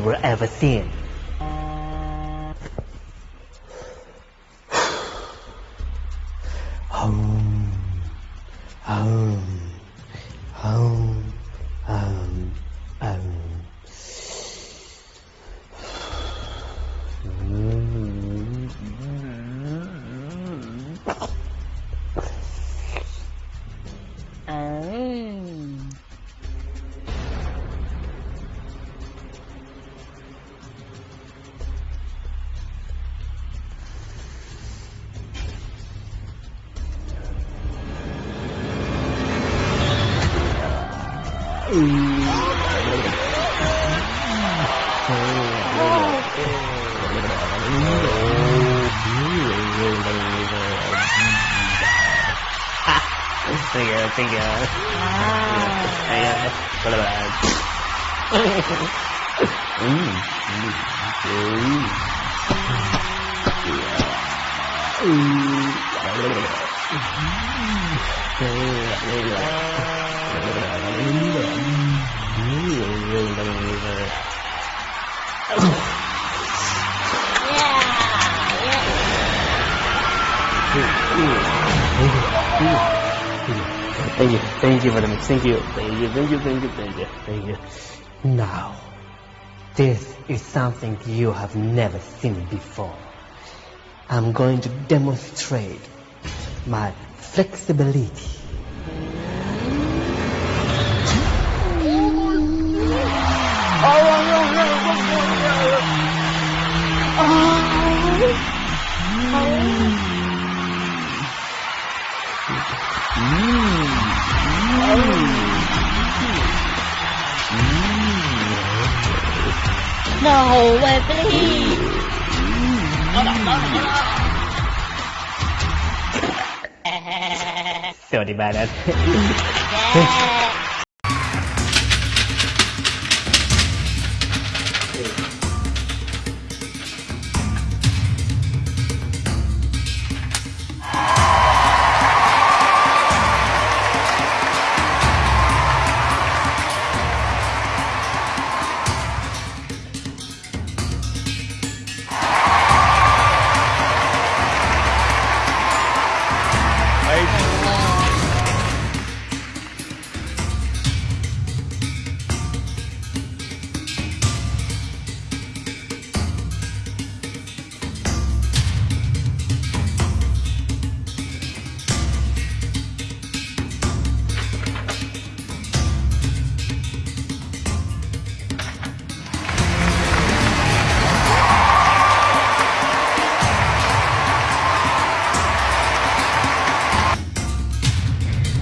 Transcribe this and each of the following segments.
will ever see. Home, home, home, Thank you, thank you. Thank you. What about mm. Thank you, thank you the mix. Thank you, thank you, thank you, thank you, thank you, thank you. Now, this is something you have never seen before. I'm going to demonstrate my flexibility. No way, please. 30 minutes.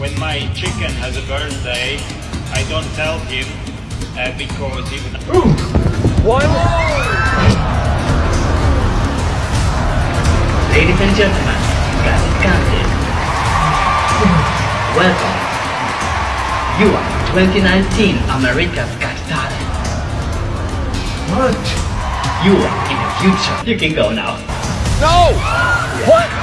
When my chicken has a birthday, I don't tell him uh, because he would. Ladies and gentlemen, got it counted. Welcome. You are 2019 America's Got Talent. What? You are in the future. You can go now. No! What?